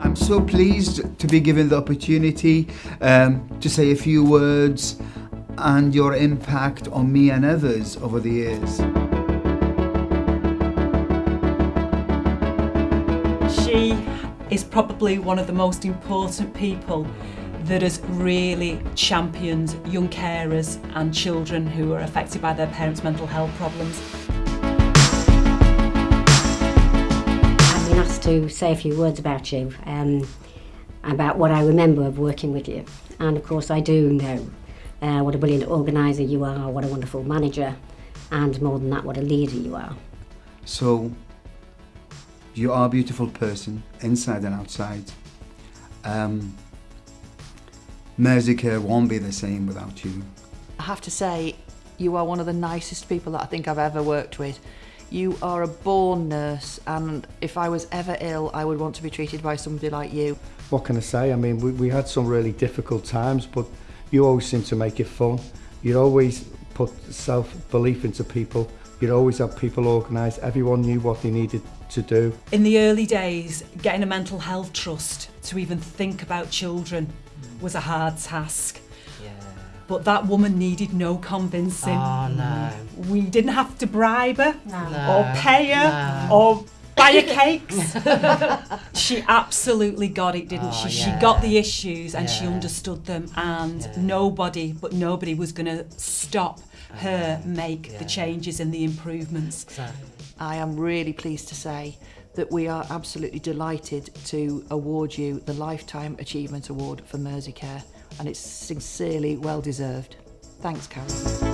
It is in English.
I'm so pleased to be given the opportunity um, to say a few words and your impact on me and others over the years. She is probably one of the most important people that has really championed young carers and children who are affected by their parents' mental health problems. I've been asked to say a few words about you, um, about what I remember of working with you. And of course I do know uh, what a brilliant organiser you are, what a wonderful manager, and more than that, what a leader you are. So, you are a beautiful person, inside and outside. Um, Merseycare won't be the same without you. I have to say, you are one of the nicest people that I think I've ever worked with. You are a born nurse, and if I was ever ill, I would want to be treated by somebody like you. What can I say? I mean, we, we had some really difficult times, but you always seem to make it fun. You always put self-belief into people. You'd always have people organised. Everyone knew what they needed to do. In the early days, getting a mental health trust to even think about children was a hard task. Yeah. But that woman needed no convincing. Oh no. We didn't have to bribe her No. or pay her or buy her cakes. she absolutely got it, didn't Oh, she? She got the issues and she understood them and Yeah. nobody but nobody was going to stop her make Yeah. the changes and the improvements. Exactly. I am really pleased to say that we are absolutely delighted to award you the Lifetime Achievement Award for Merseycare and it's sincerely well deserved. Thanks Karen.